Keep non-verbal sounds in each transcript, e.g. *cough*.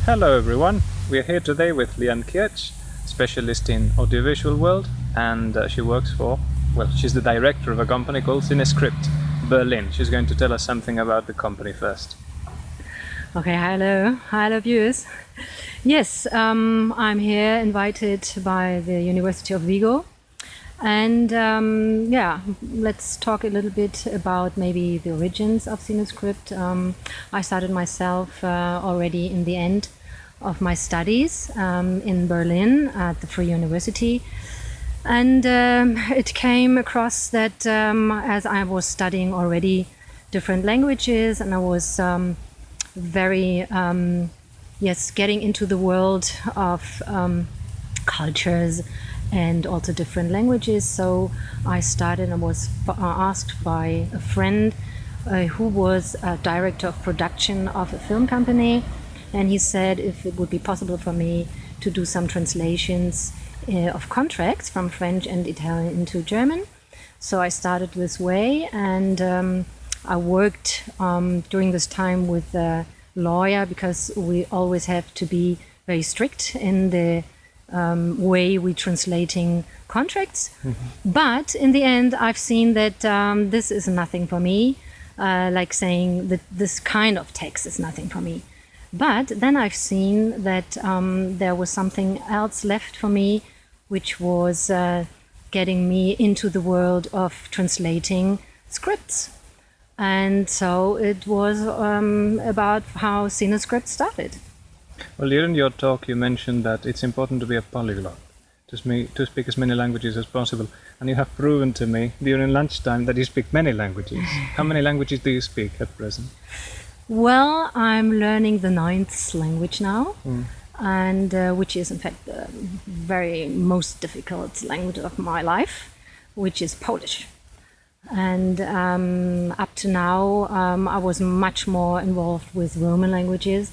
Hello everyone, we are here today with Lian Kirch, specialist in audiovisual world and uh, she works for, well, she's the director of a company called Cinescript Berlin. She's going to tell us something about the company first. Okay, hello, hello viewers. Yes, um, I'm here invited by the University of Vigo and um, yeah, let's talk a little bit about maybe the origins of Cinescript. Um, I started myself uh, already in the end of my studies um, in Berlin at the Free University. And um, it came across that um, as I was studying already different languages and I was um, very, yes, getting into the world of cultures and also different languages. So I started and was uh, asked by a friend uh, who was a director of production of a film company. And he said if it would be possible for me to do some translations uh, of contracts from French and Italian into German. So I started this way and um, I worked um, during this time with a lawyer because we always have to be very strict in the um, way we translating contracts. Mm -hmm. But in the end, I've seen that um, this is nothing for me, uh, like saying that this kind of text is nothing for me. But then I've seen that um, there was something else left for me, which was uh, getting me into the world of translating scripts. And so it was um, about how Cinescript started. Well, during your talk, you mentioned that it's important to be a polyglot, to, speak, to speak as many languages as possible. And you have proven to me during lunchtime that you speak many languages. *laughs* How many languages do you speak at present? Well, I'm learning the ninth language now. Mm. And uh, which is in fact the very most difficult language of my life, which is Polish. And um, up to now, um, I was much more involved with Roman languages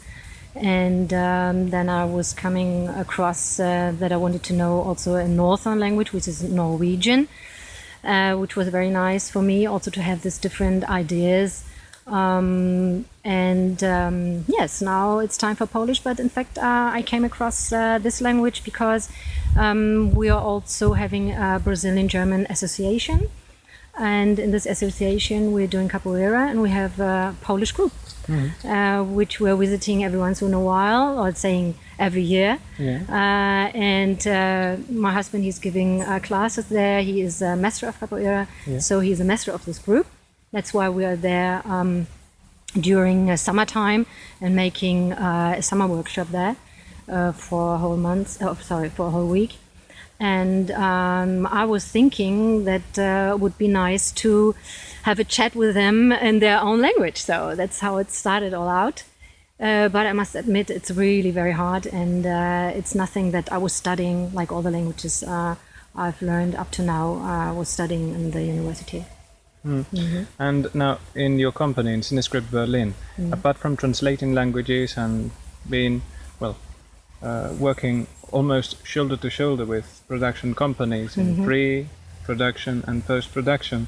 and um, then I was coming across uh, that I wanted to know also a northern language, which is Norwegian, uh, which was very nice for me also to have these different ideas. Um, and um, yes, now it's time for Polish, but in fact, uh, I came across uh, this language because um, we are also having a Brazilian German association. And in this association, we're doing capoeira and we have a Polish group mm. uh, which we're visiting every once in a while, or saying every year. Yeah. Uh, and uh, my husband, he's giving uh, classes there. He is a master of capoeira, yeah. so he's a master of this group. That's why we are there um, during summertime and making uh, a summer workshop there uh, for a whole month. Oh, sorry, for a whole week. And um, I was thinking that uh, would be nice to have a chat with them in their own language. So that's how it started all out. Uh, but I must admit, it's really very hard, and uh, it's nothing that I was studying like all the languages uh, I've learned up to now. I was studying in the university. Mm. Mm -hmm. And now, in your company, in Cinescript Berlin, mm. apart from translating languages and being, well, uh, working almost shoulder to shoulder with production companies in -hmm. pre-production and post-production,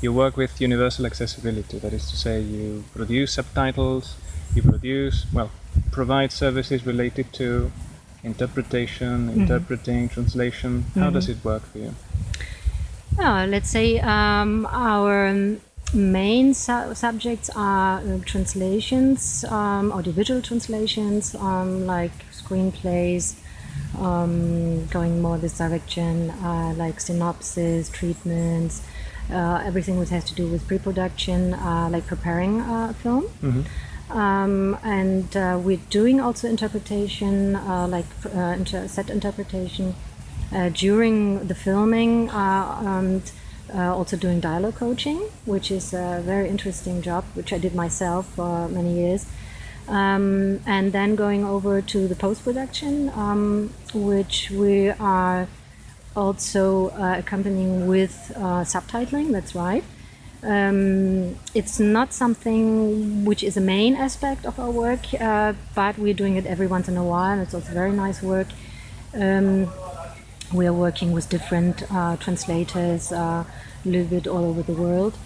you work with universal accessibility. That is to say, you produce subtitles, you produce, well, provide services related to interpretation, mm -hmm. interpreting, translation. How mm -hmm. does it work for you? Uh, let's say um, our main su subjects are uh, translations, um, audiovisual translations, um, like screenplays, um, going more this direction, uh, like synopsis, treatments, uh, everything which has to do with pre-production, uh, like preparing a film. Mm -hmm. Um, and uh, we're doing also interpretation, uh, like uh, inter set interpretation uh, during the filming, and also doing dialogue coaching, which is a very interesting job, which I did myself for many years. Um, and then going over to the post production, um, which we are also uh, accompanying with uh, subtitling, that's right. Um, it's not something which is a main aspect of our work, uh, but we're doing it every once in a while. It's also very nice work. We are working with different uh, translators uh, a little bit all over the world.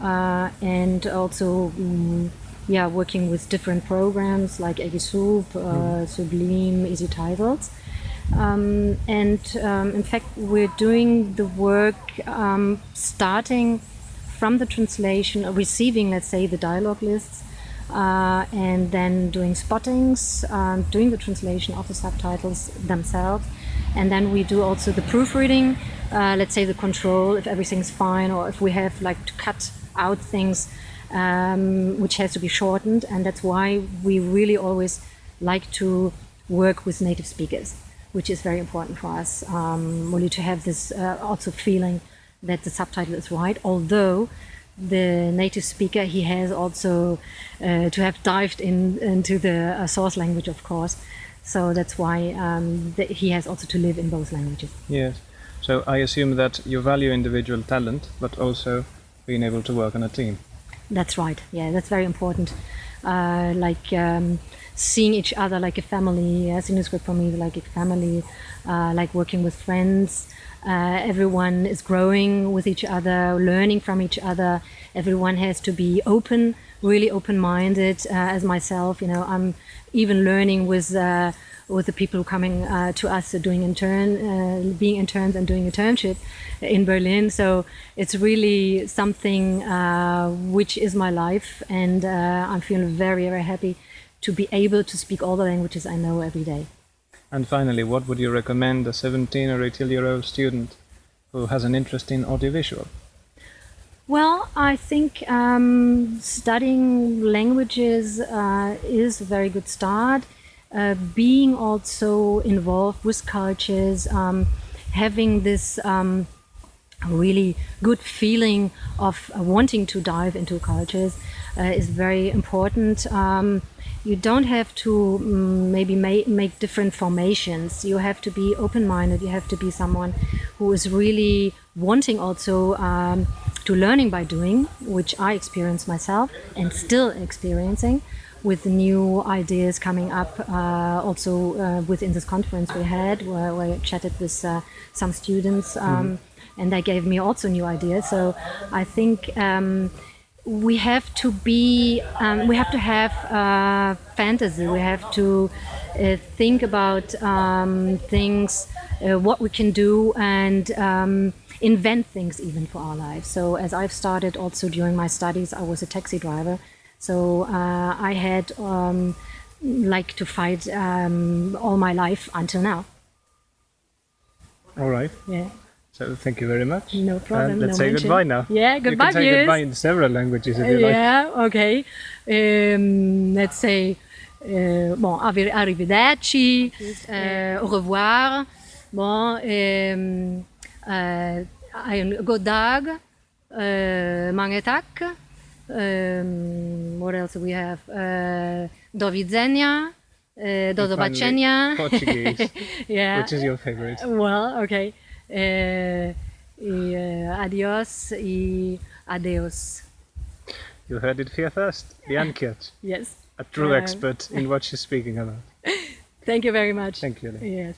Uh, and also um, yeah, working with different programs like Aegisub, uh, Sublime, EZTitles. Um, and um, in fact, we're doing the work um, starting from the translation, uh, receiving, let's say, the dialogue lists, uh, and then doing spottings, um, doing the translation of the subtitles themselves. And then we do also the proofreading, uh, let's say the control, if everything's fine, or if we have like to cut out things um, which has to be shortened. And that's why we really always like to work with native speakers which is very important for us, um, really to have this uh, also feeling that the subtitle is right, although the native speaker, he has also uh, to have dived in into the uh, source language, of course. So that's why um, he has also to live in both languages. Yes. So I assume that you value individual talent, but also being able to work on a team. That's right. Yeah, that's very important. Uh, like um, seeing each other like a family. Yes, in for me like a family, uh, like working with friends. Uh, everyone is growing with each other, learning from each other. Everyone has to be open, really open-minded. Uh, as myself, you know, I'm even learning with uh, with the people coming uh, to us uh, doing intern, uh, being interns and doing internship in Berlin. So it's really something which is my life, and I'm feeling very, very happy to be able to speak all the languages I know every day. And finally, what would you recommend a 17 or 18 year old student who has an interest in audiovisual? Well, I think um, studying languages uh, is a very good start. Uh, being also involved with cultures, um, having this um, really good feeling of wanting to dive into cultures uh, is very important. You don't have to um, maybe ma make different formations. You have to be open-minded. You have to be someone who is really wanting also um, to learning by doing, which I experience myself and still experiencing with new ideas coming up uh, also uh, within this conference we had where, where I chatted with uh, some students um, mm -hmm. and they gave me also new ideas so I think um, we have to be um, we have to have uh, fantasy we have to uh, think about um, things uh, what we can do and um, invent things even for our lives so as I've started also during my studies I was a taxi driver so uh, I had um, like to fight um, all my life until now. All right. Yeah. So thank you very much. No problem. And let's no say mention. goodbye now. Yeah, goodbye. You can say goodbye in several languages if you like. Yeah, okay. Um, let's say uh, bon, arrivederci, uh, au revoir. Bon, um, uh, god dag, uh, mange takk. Um, what else do we have? Uh, do widzenia. Uh, do zobaczenia. Portuguese. *laughs* yeah. Which is your favorite? Well, okay. Uh, y, uh, adios y adeus. You heard it here first. Bianca. *laughs* yes. A true expert in what she's speaking about. *laughs* Thank you very much. Thank you. Yes.